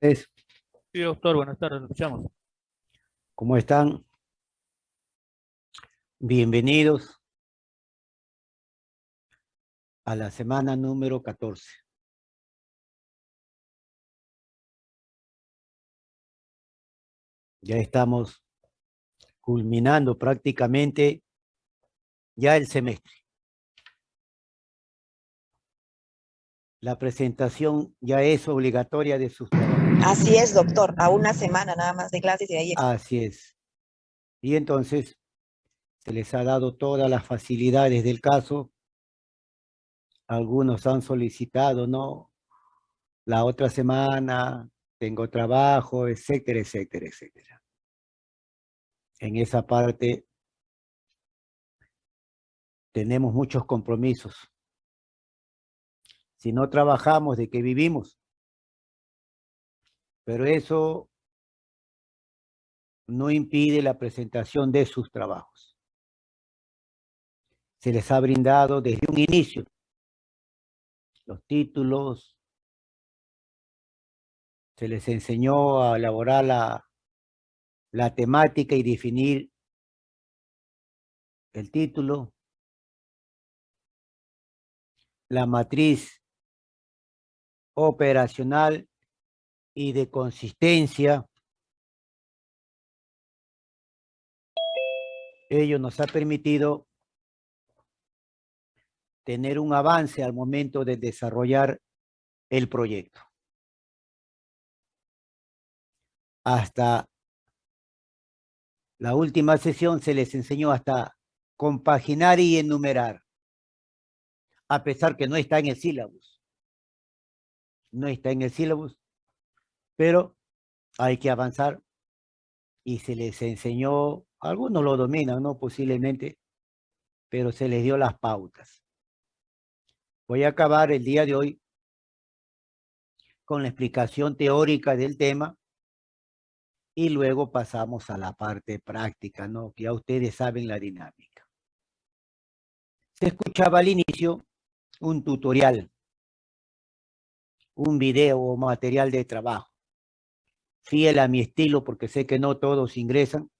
Es, Sí, doctor, buenas tardes, lo escuchamos. ¿Cómo están? Bienvenidos a la semana número 14. Ya estamos culminando prácticamente ya el semestre. La presentación ya es obligatoria de sus. Así es, doctor, a una semana nada más de clases y de ahí. Así es. Y entonces se les ha dado todas las facilidades del caso. Algunos han solicitado, ¿no? La otra semana tengo trabajo, etcétera, etcétera, etcétera. En esa parte tenemos muchos compromisos. Si no trabajamos, ¿de qué vivimos? Pero eso no impide la presentación de sus trabajos. Se les ha brindado desde un inicio los títulos, se les enseñó a elaborar la, la temática y definir el título, la matriz operacional y de consistencia. Ello nos ha permitido tener un avance al momento de desarrollar el proyecto. Hasta la última sesión se les enseñó hasta compaginar y enumerar, a pesar que no está en el sílabus. No está en el sílabus, pero hay que avanzar y se les enseñó, algunos lo dominan, ¿no? Posiblemente, pero se les dio las pautas. Voy a acabar el día de hoy con la explicación teórica del tema y luego pasamos a la parte práctica, ¿no? Ya ustedes saben la dinámica. Se escuchaba al inicio un tutorial, un video o material de trabajo fiel a mi estilo, porque sé que no todos ingresan,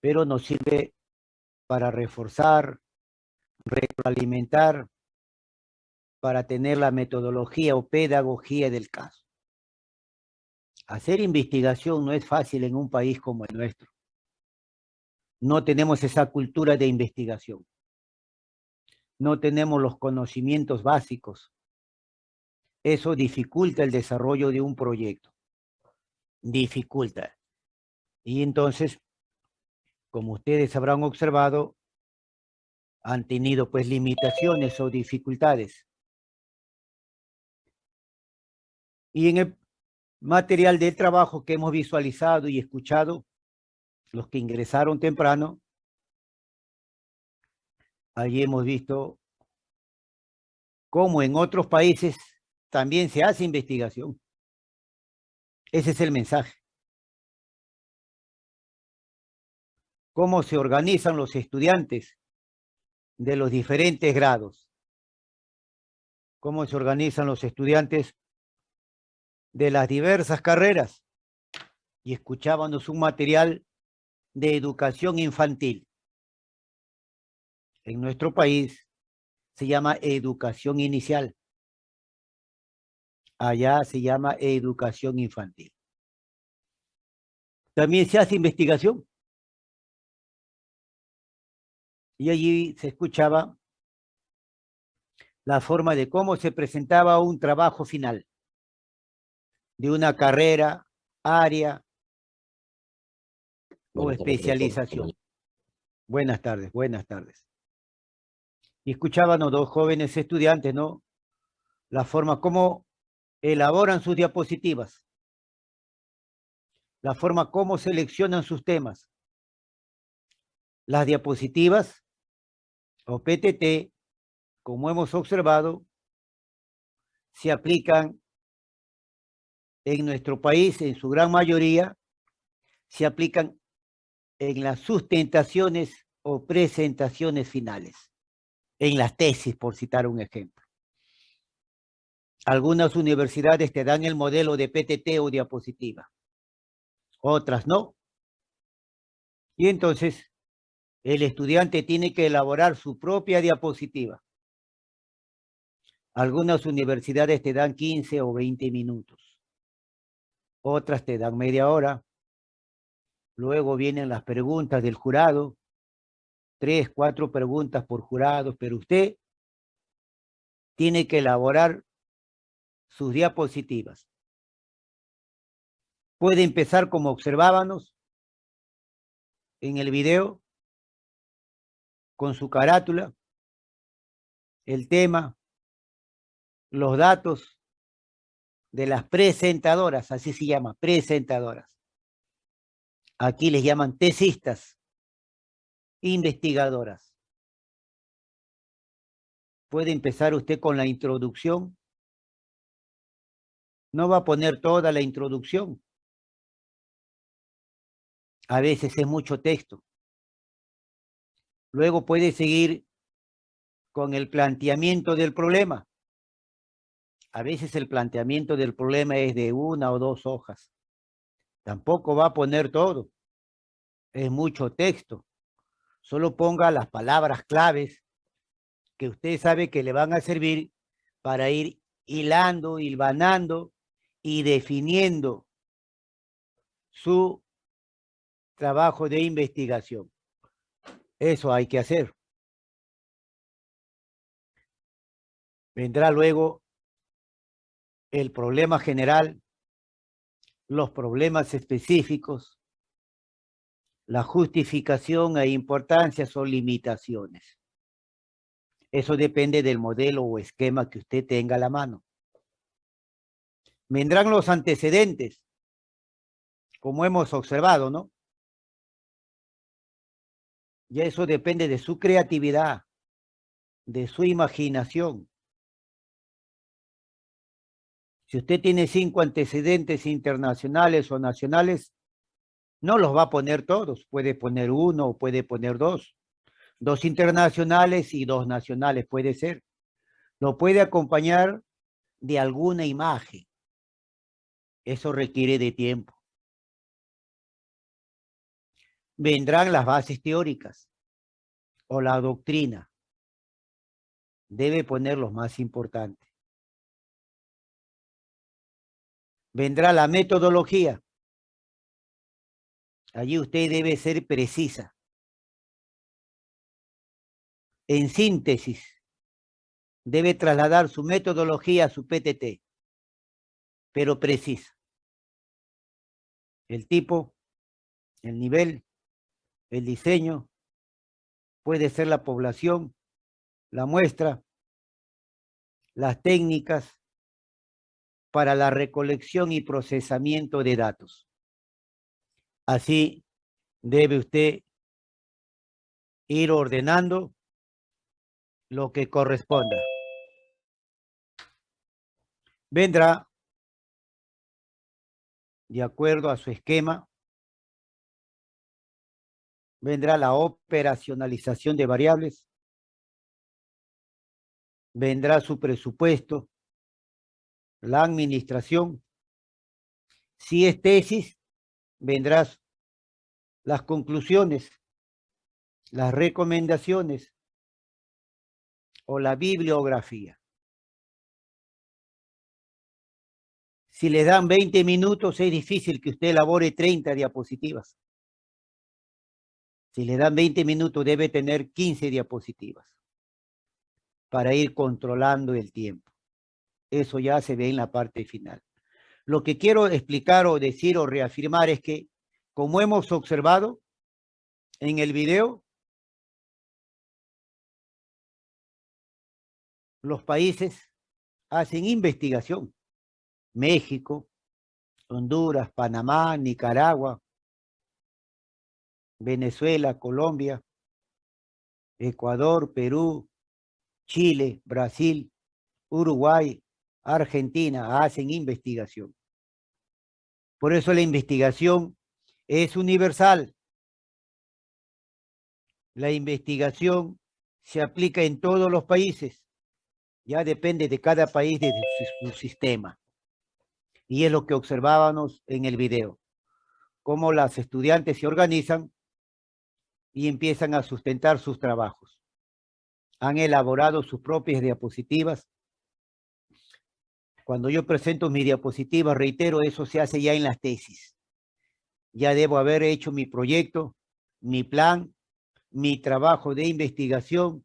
pero nos sirve para reforzar, retroalimentar, para tener la metodología o pedagogía del caso. Hacer investigación no es fácil en un país como el nuestro. No tenemos esa cultura de investigación. No tenemos los conocimientos básicos. Eso dificulta el desarrollo de un proyecto dificulta. Y entonces, como ustedes habrán observado, han tenido pues limitaciones o dificultades. Y en el material de trabajo que hemos visualizado y escuchado, los que ingresaron temprano, allí hemos visto cómo en otros países también se hace investigación. Ese es el mensaje. Cómo se organizan los estudiantes de los diferentes grados. Cómo se organizan los estudiantes de las diversas carreras. Y escuchábamos un material de educación infantil. En nuestro país se llama educación inicial allá se llama educación infantil. También se hace investigación. Y allí se escuchaba la forma de cómo se presentaba un trabajo final de una carrera, área o especialización. Buenas tardes, buenas tardes. Y escuchaban los dos jóvenes estudiantes, ¿no? La forma como elaboran sus diapositivas, la forma como seleccionan sus temas. Las diapositivas o PTT, como hemos observado, se aplican en nuestro país, en su gran mayoría, se aplican en las sustentaciones o presentaciones finales, en las tesis, por citar un ejemplo. Algunas universidades te dan el modelo de PTT o diapositiva. Otras no. Y entonces el estudiante tiene que elaborar su propia diapositiva. Algunas universidades te dan 15 o 20 minutos. Otras te dan media hora. Luego vienen las preguntas del jurado. Tres, cuatro preguntas por jurado, pero usted tiene que elaborar sus diapositivas. Puede empezar como observábamos en el video, con su carátula, el tema, los datos de las presentadoras, así se llama, presentadoras. Aquí les llaman tesistas, investigadoras. Puede empezar usted con la introducción. No va a poner toda la introducción. A veces es mucho texto. Luego puede seguir con el planteamiento del problema. A veces el planteamiento del problema es de una o dos hojas. Tampoco va a poner todo. Es mucho texto. Solo ponga las palabras claves que usted sabe que le van a servir para ir hilando, hilvanando y definiendo su trabajo de investigación. Eso hay que hacer. Vendrá luego el problema general, los problemas específicos, la justificación e importancias o limitaciones. Eso depende del modelo o esquema que usted tenga a la mano. Vendrán los antecedentes, como hemos observado, ¿no? Ya eso depende de su creatividad, de su imaginación. Si usted tiene cinco antecedentes internacionales o nacionales, no los va a poner todos. Puede poner uno puede poner dos. Dos internacionales y dos nacionales puede ser. Lo puede acompañar de alguna imagen. Eso requiere de tiempo. Vendrán las bases teóricas o la doctrina. Debe poner los más importantes. vendrá la metodología. Allí usted debe ser precisa. En síntesis, debe trasladar su metodología a su PTT, pero precisa. El tipo, el nivel, el diseño, puede ser la población, la muestra, las técnicas, para la recolección y procesamiento de datos. Así debe usted ir ordenando lo que corresponda. Vendrá, de acuerdo a su esquema, vendrá la operacionalización de variables, vendrá su presupuesto, la administración. Si es tesis, vendrás las conclusiones, las recomendaciones o la bibliografía. Si le dan 20 minutos, es difícil que usted elabore 30 diapositivas. Si le dan 20 minutos, debe tener 15 diapositivas para ir controlando el tiempo. Eso ya se ve en la parte final. Lo que quiero explicar o decir o reafirmar es que, como hemos observado en el video, los países hacen investigación. México, Honduras, Panamá, Nicaragua, Venezuela, Colombia, Ecuador, Perú, Chile, Brasil, Uruguay, Argentina hacen investigación. Por eso la investigación es universal. La investigación se aplica en todos los países Ya depende de cada país de su, sistema. Y es lo que observábamos en el video. Cómo las estudiantes se organizan y empiezan a sustentar sus trabajos. Han elaborado sus propias diapositivas. Cuando yo presento mis diapositivas, reitero, eso se hace ya en las tesis. Ya debo haber hecho mi proyecto, mi plan, mi trabajo de investigación.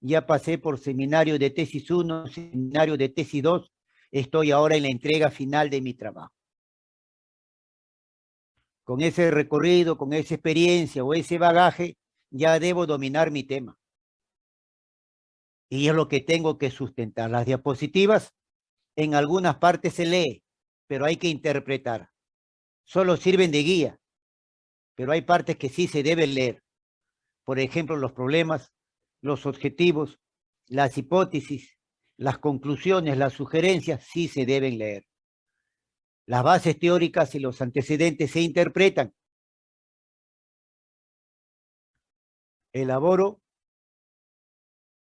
Ya pasé por seminario de tesis 1, seminario de tesis 2. Estoy ahora en la entrega final de mi trabajo. Con ese recorrido, con esa experiencia o ese bagaje, ya debo dominar mi tema. Y es lo que tengo que sustentar. Las diapositivas en algunas partes se lee, pero hay que interpretar. Solo sirven de guía, pero hay partes que sí se deben leer. Por ejemplo, los problemas, los objetivos, las hipótesis, las conclusiones, las sugerencias, sí se deben leer. Las bases teóricas y los antecedentes se interpretan. Elaboro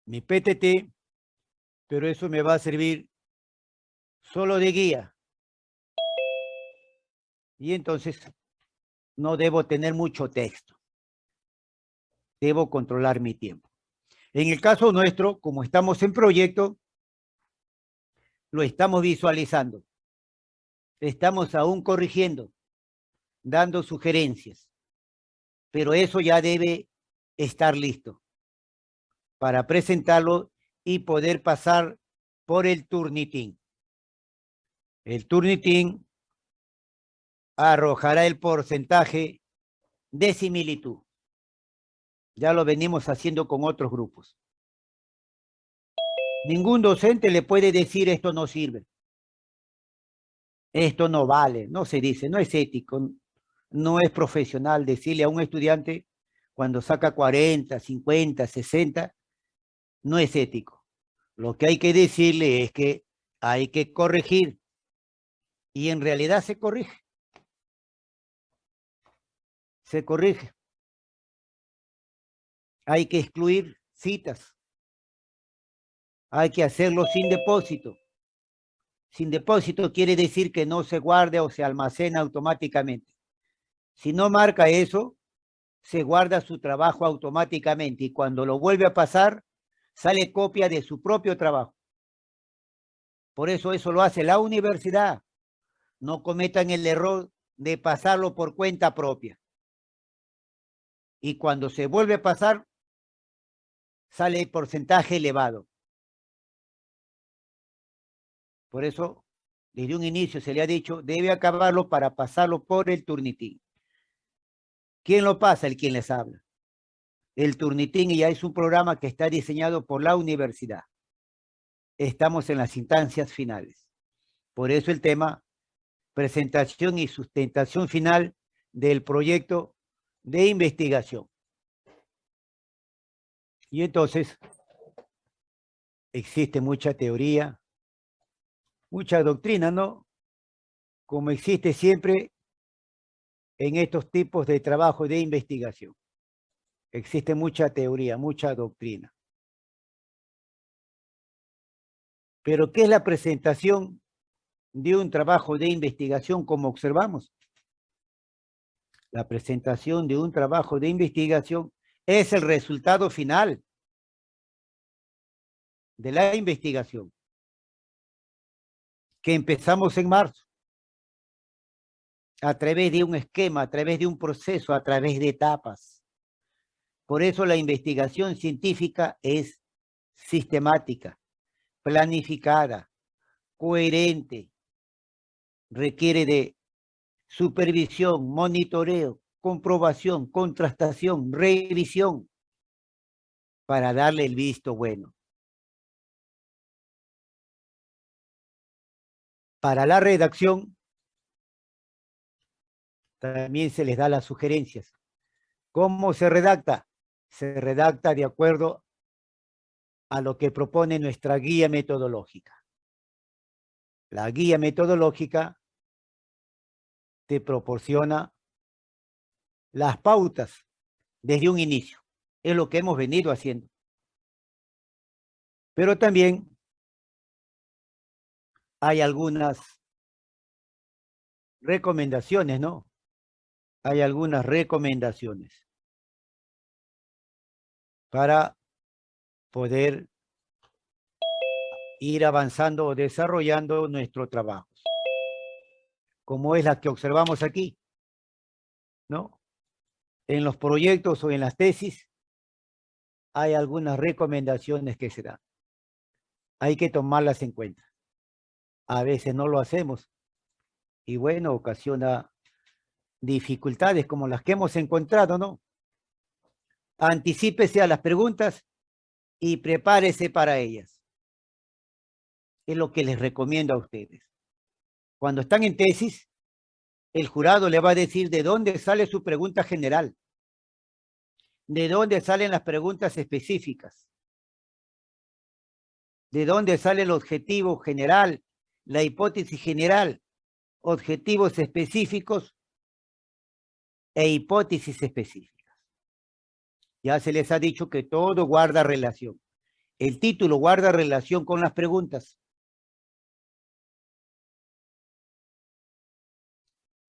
mi PTT, pero eso me va a servir solo de guía. Y entonces no debo tener mucho texto. Debo controlar mi tiempo. En el caso nuestro, como estamos en proyecto, lo estamos visualizando. Estamos aún corrigiendo, dando sugerencias. Pero eso ya debe estar listo para presentarlo y poder pasar por el Turnitin. El Turnitin arrojará el porcentaje de similitud. Ya lo venimos haciendo con otros grupos. Ningún docente le puede decir esto no sirve. Esto no vale, no se dice, no es ético, no es profesional decirle a un estudiante cuando saca 40, 50, 60, no es ético. Lo que hay que decirle es que hay que corregir. Y en realidad se corrige. Se corrige. Hay que excluir citas. Hay que hacerlo sin depósito. Sin depósito quiere decir que no se guarda o se almacena automáticamente. Si no marca eso, se guarda su trabajo automáticamente y cuando lo vuelve a pasar, sale copia de su propio trabajo. Por eso eso lo hace la universidad. No cometan el error de pasarlo por cuenta propia. Y cuando se vuelve a pasar, sale el porcentaje elevado. Por eso, desde un inicio se le ha dicho, debe acabarlo para pasarlo por el turnitín. ¿Quién lo pasa? El quien les habla. El Turnitín ya es un programa que está diseñado por la universidad. Estamos en las instancias finales. Por eso el tema, presentación y sustentación final del proyecto de investigación. Y entonces, existe mucha teoría, mucha doctrina, ¿no? Como existe siempre en estos tipos de trabajo de investigación. Existe mucha teoría, mucha doctrina. Pero ¿qué es la presentación de un trabajo de investigación como observamos? La presentación de un trabajo de investigación es el resultado final de la investigación que empezamos en marzo a través de un esquema, a través de un proceso, a través de etapas. Por eso la investigación científica es sistemática, planificada, coherente, requiere de supervisión, monitoreo, comprobación, contrastación, revisión, para darle el visto bueno. Para la redacción, también se les da las sugerencias. ¿Cómo se redacta? se redacta de acuerdo a lo que propone nuestra guía metodológica. La guía metodológica te proporciona las pautas desde un inicio. Es lo que hemos venido haciendo. Pero también hay algunas recomendaciones, ¿no? Hay algunas recomendaciones para poder ir avanzando o desarrollando nuestro trabajo. Como es la que observamos aquí, ¿no? En los proyectos o en las tesis hay algunas recomendaciones que se dan. Hay que tomarlas en cuenta. A veces no lo hacemos y bueno, ocasiona dificultades como las que hemos encontrado, ¿no? Anticípese a las preguntas y prepárese para ellas. Es lo que les recomiendo a ustedes. Cuando están en tesis, el jurado le va a decir de dónde sale su pregunta general, de dónde salen las preguntas específicas, de dónde sale el objetivo general, la hipótesis general, objetivos específicos e hipótesis específicas. Ya se les ha dicho que todo guarda relación. El título guarda relación con las preguntas.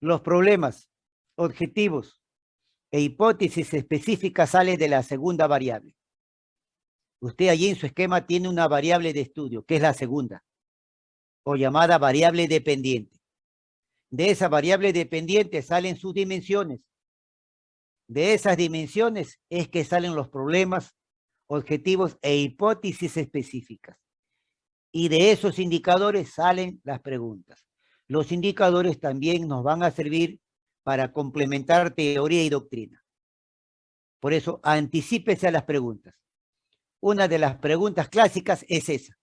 Los problemas, objetivos e hipótesis específicas salen de la segunda variable. Usted allí en su esquema tiene una variable de estudio, que es la segunda, o llamada variable dependiente. De esa variable dependiente salen sus dimensiones. De esas dimensiones es que salen los problemas, objetivos e hipótesis específicas. Y de esos indicadores salen las preguntas. Los indicadores también nos van a servir para complementar teoría y doctrina. Por eso, anticípese a las preguntas. Una de las preguntas clásicas es esa.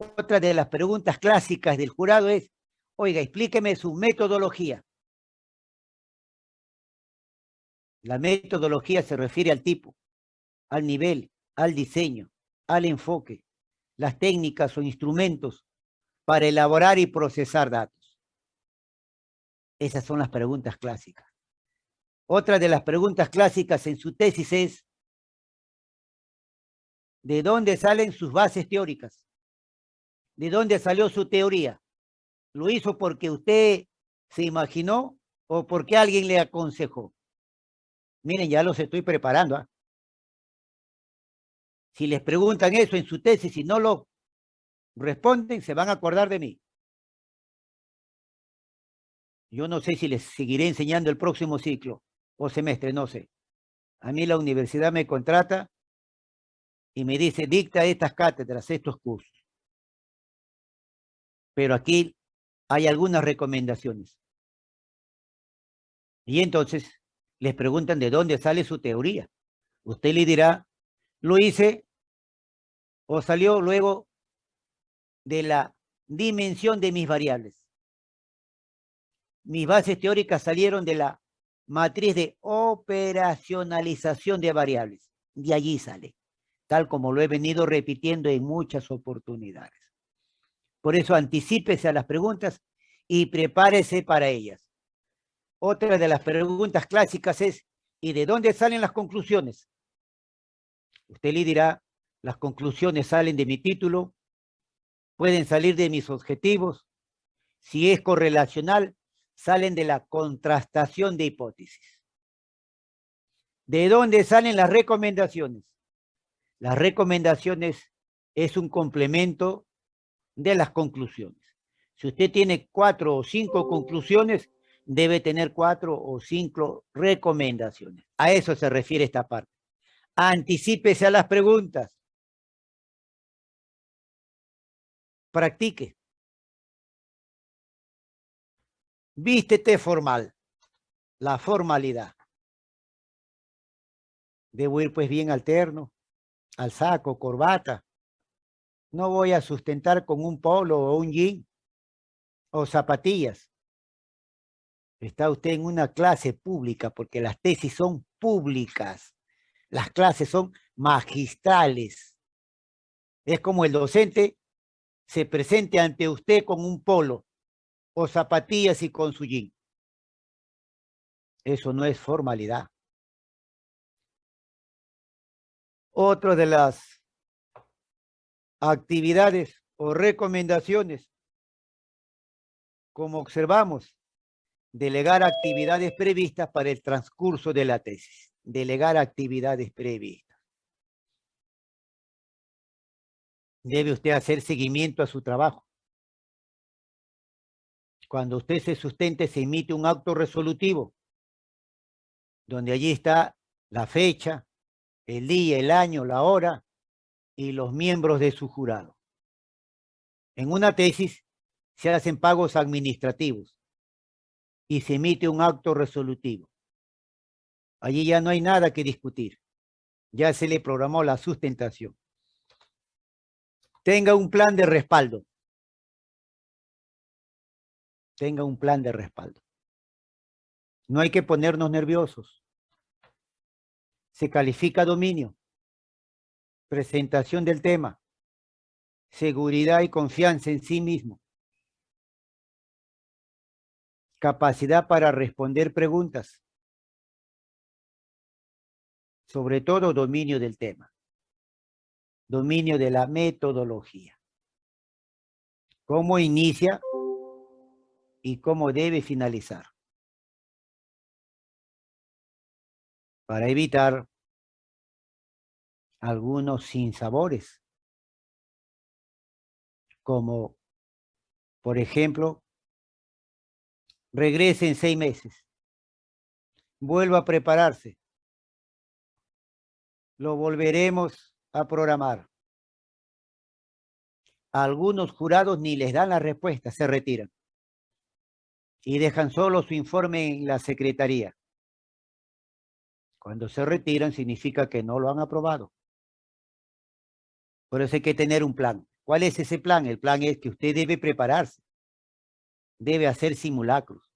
Otra de las preguntas clásicas del jurado es, oiga, explíqueme su metodología. La metodología se refiere al tipo, al nivel, al diseño, al enfoque, las técnicas o instrumentos para elaborar y procesar datos. Esas son las preguntas clásicas. Otra de las preguntas clásicas en su tesis es, ¿de dónde salen sus bases teóricas? ¿De dónde salió su teoría? ¿Lo hizo porque usted se imaginó o porque alguien le aconsejó? Miren, ya los estoy preparando. ¿ah? Si les preguntan eso en su tesis y no lo responden, se van a acordar de mí. Yo no sé si les seguiré enseñando el próximo ciclo o semestre, no sé. A mí la universidad me contrata y me dice, dicta estas cátedras, estos cursos. Pero aquí hay algunas recomendaciones. Y entonces, les preguntan de dónde sale su teoría. Usted le dirá, lo hice o salió luego de la dimensión de mis variables. Mis bases teóricas salieron de la matriz de operacionalización de variables. De allí sale, tal como lo he venido repitiendo en muchas oportunidades. Por eso anticípese a las preguntas y prepárese para ellas. Otra de las preguntas clásicas es, ¿y de dónde salen las conclusiones? Usted le dirá, las conclusiones salen de mi título, pueden salir de mis objetivos, si es correlacional, salen de la contrastación de hipótesis. ¿De dónde salen las recomendaciones? Las recomendaciones es un complemento de las conclusiones. Si usted tiene cuatro o cinco conclusiones, debe tener cuatro o cinco recomendaciones. A eso se refiere esta parte. Anticípese a las preguntas. Practique. Vístete formal. La formalidad. Debo ir pues bien alterno, al saco, corbata. No voy a sustentar con un polo o un jean o zapatillas. Está usted en una clase pública porque las tesis son públicas. Las clases son magistrales. Es como el docente se presente ante usted con un polo o zapatillas y con su jean. Eso no es formalidad. Otra de las actividades o recomendaciones como observamos, delegar actividades previstas para el transcurso de la tesis. Delegar actividades previstas. Debe usted hacer seguimiento a su trabajo. Cuando usted se sustente, se emite un acto resolutivo, donde allí está la fecha, el día, el año, la hora y los miembros de su jurado. En una tesis se hacen pagos administrativos y se emite un acto resolutivo. Allí ya no hay nada que discutir. Ya se le programó la sustentación. Tenga un plan de respaldo. Tenga un plan de respaldo. No hay que ponernos nerviosos. Se califica dominio. Presentación del tema. Seguridad y confianza en sí mismo. Capacidad para responder preguntas. Sobre todo dominio del tema. Dominio de la metodología. Cómo inicia y cómo debe finalizar. Para evitar algunos sinsabores, como, por ejemplo, regrese en seis meses, vuelva a prepararse, lo volveremos a programar. algunos jurados ni les dan la respuesta, se retiran y dejan solo su informe en la secretaría. Cuando se retiran significa que no lo han aprobado. Por eso hay que tener un plan. ¿Cuál es ese plan? El plan es que usted debe prepararse. Debe hacer simulacros.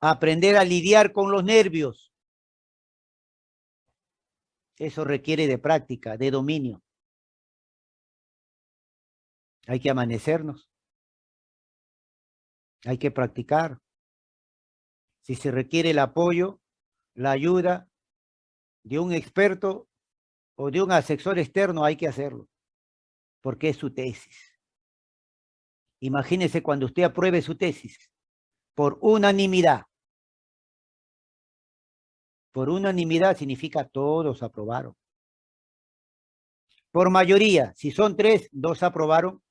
Aprender a lidiar con los nervios. Eso requiere de práctica, de dominio. Hay que amanecernos. Hay que practicar. Si se requiere el apoyo, la ayuda de un experto o de un asesor externo, hay que hacerlo, porque es su tesis. Imagínese cuando usted apruebe su tesis por unanimidad. Por unanimidad significa todos aprobaron. Por mayoría, si son tres, dos aprobaron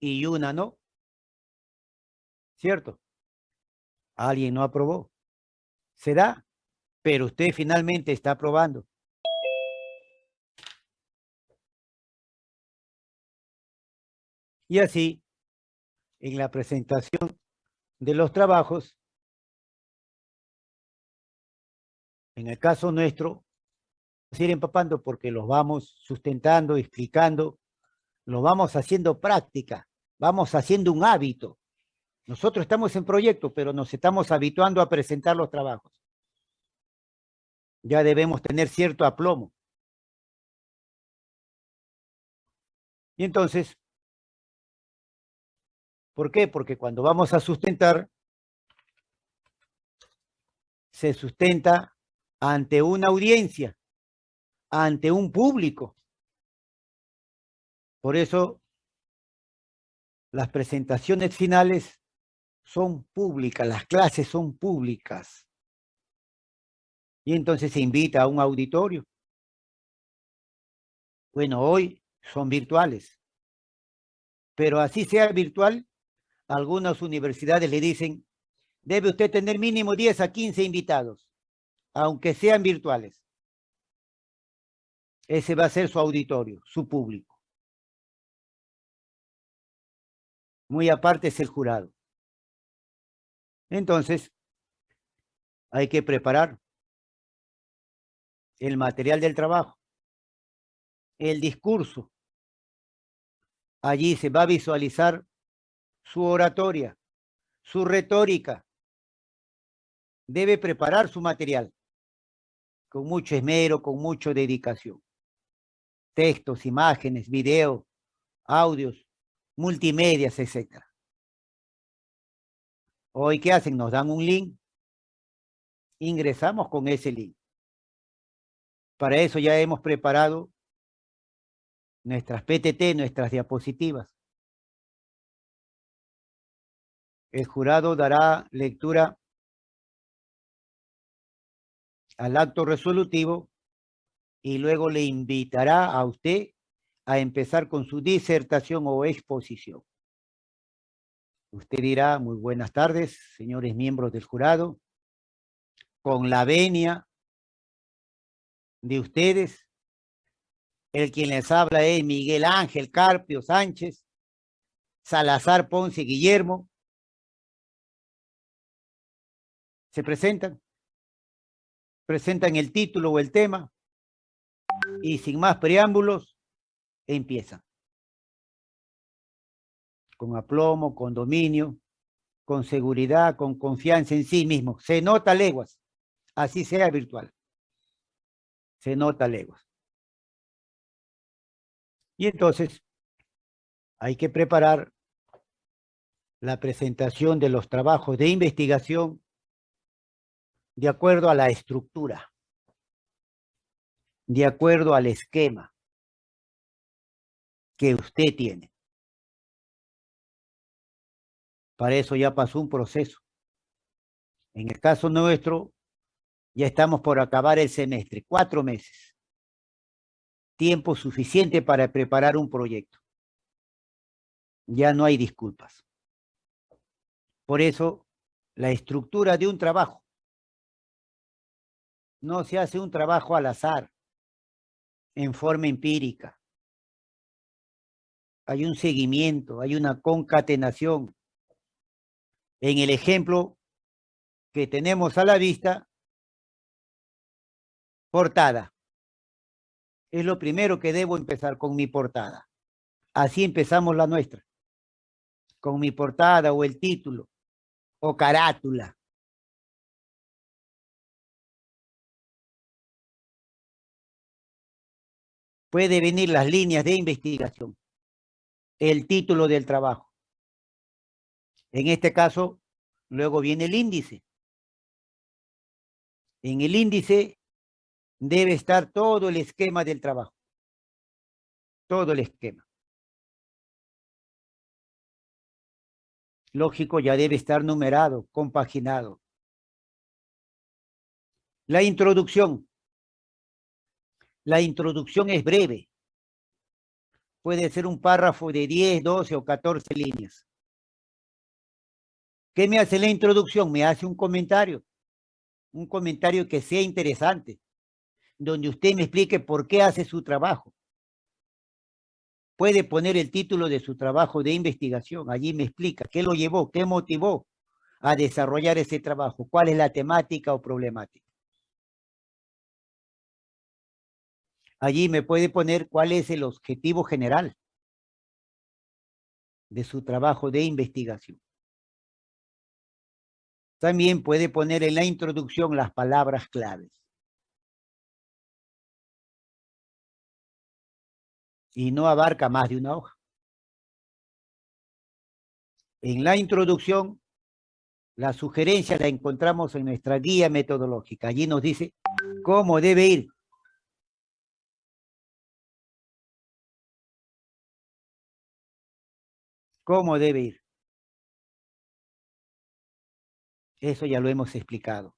y una no. ¿cierto? Alguien no aprobó. Se da, pero usted finalmente está aprobando. Y así, en la presentación de los trabajos, en el caso nuestro, vamos ir empapando porque los vamos sustentando, explicando, los vamos haciendo práctica, vamos haciendo un hábito. Nosotros estamos en proyecto, pero nos estamos habituando a presentar los trabajos. Ya debemos tener cierto aplomo. Y entonces, ¿por qué? Porque cuando vamos a sustentar, se sustenta ante una audiencia, ante un público. Por eso, las presentaciones finales son públicas, las clases son públicas. Y entonces se invita a un auditorio. Bueno, hoy son virtuales. Pero así sea virtual, algunas universidades le dicen, debe usted tener mínimo 10 a 15 invitados, aunque sean virtuales. Ese va a ser su auditorio, su público. Muy aparte es el jurado. Entonces, hay que preparar el material del trabajo, el discurso. Allí se va a visualizar su oratoria, su retórica. Debe preparar su material con mucho esmero, con mucha dedicación. Textos, imágenes, videos, audios, multimedias, etcétera. Hoy, ¿qué hacen? Nos dan un link. Ingresamos con ese link. Para eso ya hemos preparado nuestras PTT, nuestras diapositivas. El jurado dará lectura al acto resolutivo y luego le invitará a usted a empezar con su disertación o exposición. Usted dirá, muy buenas tardes, señores miembros del jurado, con la venia de ustedes, el quien les habla es Miguel Ángel Carpio Sánchez, Salazar Ponce Guillermo. ¿Se presentan? Presentan el título o el tema y sin más preámbulos, empiezan. Con aplomo, con dominio, con seguridad, con confianza en sí mismo. Se nota leguas, así sea virtual. Se nota leguas. Y entonces hay que preparar la presentación de los trabajos de investigación de acuerdo a la estructura de acuerdo al esquema que usted tiene. Para eso ya pasó un proceso. En el caso nuestro, ya estamos por acabar el semestre, cuatro meses. Tiempo suficiente para preparar un proyecto. Ya no hay disculpas. Por eso, la estructura de un trabajo. No se hace un trabajo al azar en forma empírica. Hay un seguimiento, hay una concatenación. En el ejemplo que tenemos a la vista, portada. Es lo primero que debo empezar con mi portada. Así empezamos la nuestra. Con mi portada o el título o carátula. Puede venir las líneas de investigación, el título del trabajo. En este caso, luego viene el índice. En el índice debe estar todo el esquema del trabajo. Todo el esquema. Lógico, ya debe estar numerado, compaginado. La introducción. La introducción es breve. Puede ser un párrafo de 10, 12 o 14 líneas. ¿Qué me hace la introducción? Me hace un comentario. Un comentario que sea interesante. Donde usted me explique por qué hace su trabajo. Puede poner el título de su trabajo de investigación. Allí me explica qué lo llevó, qué motivó a desarrollar ese trabajo, cuál es la temática o problemática. Allí me puede poner cuál es el objetivo general de su trabajo de investigación. También puede poner en la introducción las palabras claves. Y no abarca más de una hoja. En la introducción, la sugerencia la encontramos en nuestra guía metodológica. Allí nos dice cómo debe ir cómo debe ir. Eso ya lo hemos explicado.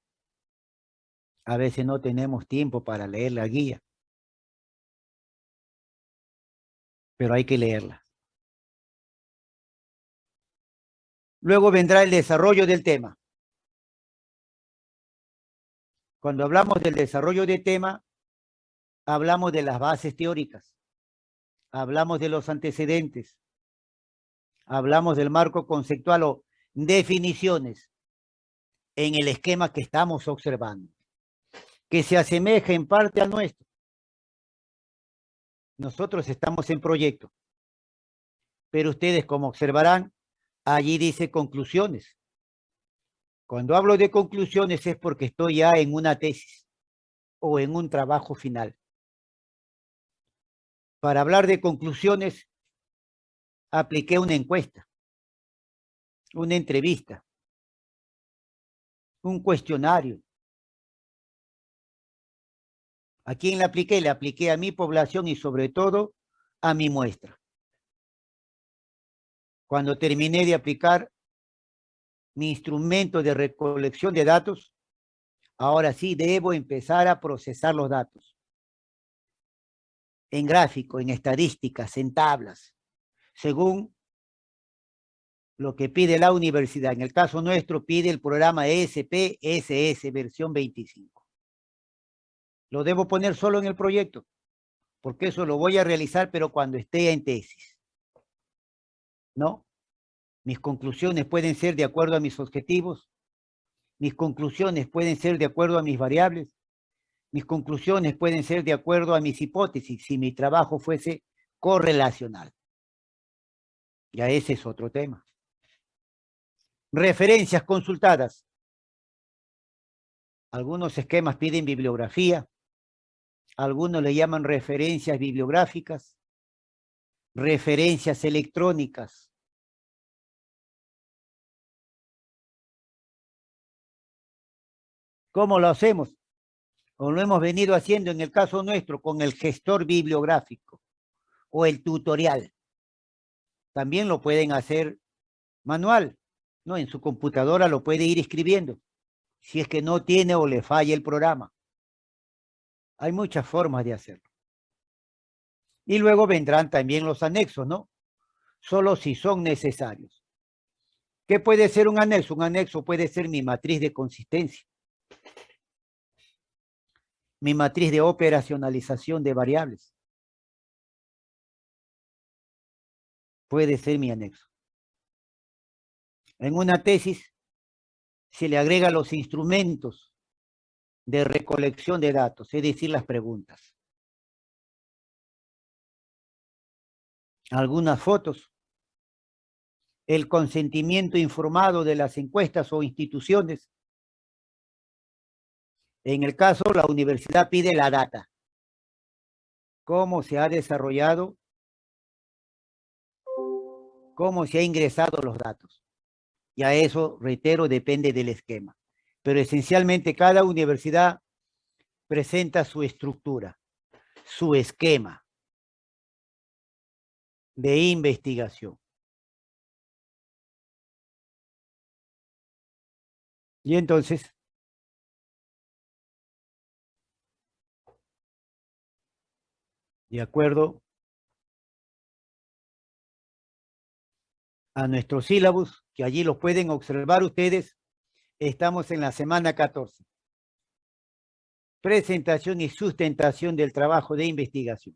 A veces no tenemos tiempo para leer la guía. Pero hay que leerla. Luego vendrá el desarrollo del tema. Cuando hablamos del desarrollo del tema, hablamos de las bases teóricas. Hablamos de los antecedentes hablamos del marco conceptual o definiciones en el esquema que estamos observando, que se asemeja en parte al nuestro. Nosotros estamos en proyecto, pero ustedes, como observarán, allí dice conclusiones. Cuando hablo de conclusiones es porque estoy ya en una tesis o en un trabajo final. Para hablar de conclusiones apliqué una encuesta, una entrevista, un cuestionario. ¿A quién le apliqué? Le apliqué a mi población y sobre todo a mi muestra. Cuando terminé de aplicar, mi instrumento de recolección de datos, ahora sí debo empezar a procesar los datos. En gráfico, en estadísticas, en tablas, según lo que pide la universidad. En el caso nuestro pide el programa ESP-SS versión 25. Lo debo poner solo en el proyecto, porque eso lo voy a realizar, pero cuando esté en tesis. ¿No? Mis conclusiones pueden ser de acuerdo a mis objetivos. Mis conclusiones pueden ser de acuerdo a mis variables. Mis conclusiones pueden ser de acuerdo a mis hipótesis, si mi trabajo fuese correlacional. Ya ese es otro tema. Referencias consultadas. Algunos esquemas piden bibliografía. Algunos le llaman referencias bibliográficas. Referencias electrónicas. ¿Cómo lo hacemos? O lo hemos venido haciendo en el caso nuestro con el gestor bibliográfico o el tutorial. También lo pueden hacer manual. No, en su computadora lo puede ir escribiendo. Si es que no tiene o le falla el programa. Hay muchas formas de hacerlo. Y luego vendrán también los anexos, ¿no? Solo si son necesarios. ¿Qué puede ser un anexo? Un anexo puede ser mi matriz de consistencia. Mi matriz de operacionalización de variables. Puede ser mi anexo. En una tesis se le agrega los instrumentos de recolección de datos, es decir, las preguntas. Algunas fotos. El consentimiento informado de las encuestas o instituciones. En el caso, la universidad pide la data. Cómo se ha desarrollado, cómo se ha ingresado los datos. Ya eso, reitero, depende del esquema. Pero esencialmente cada universidad presenta su estructura, su esquema de investigación. Y entonces, de acuerdo a nuestro sílabus, que allí lo pueden observar ustedes, estamos en la semana 14. Presentación y sustentación del trabajo de investigación.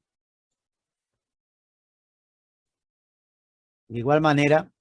De igual manera,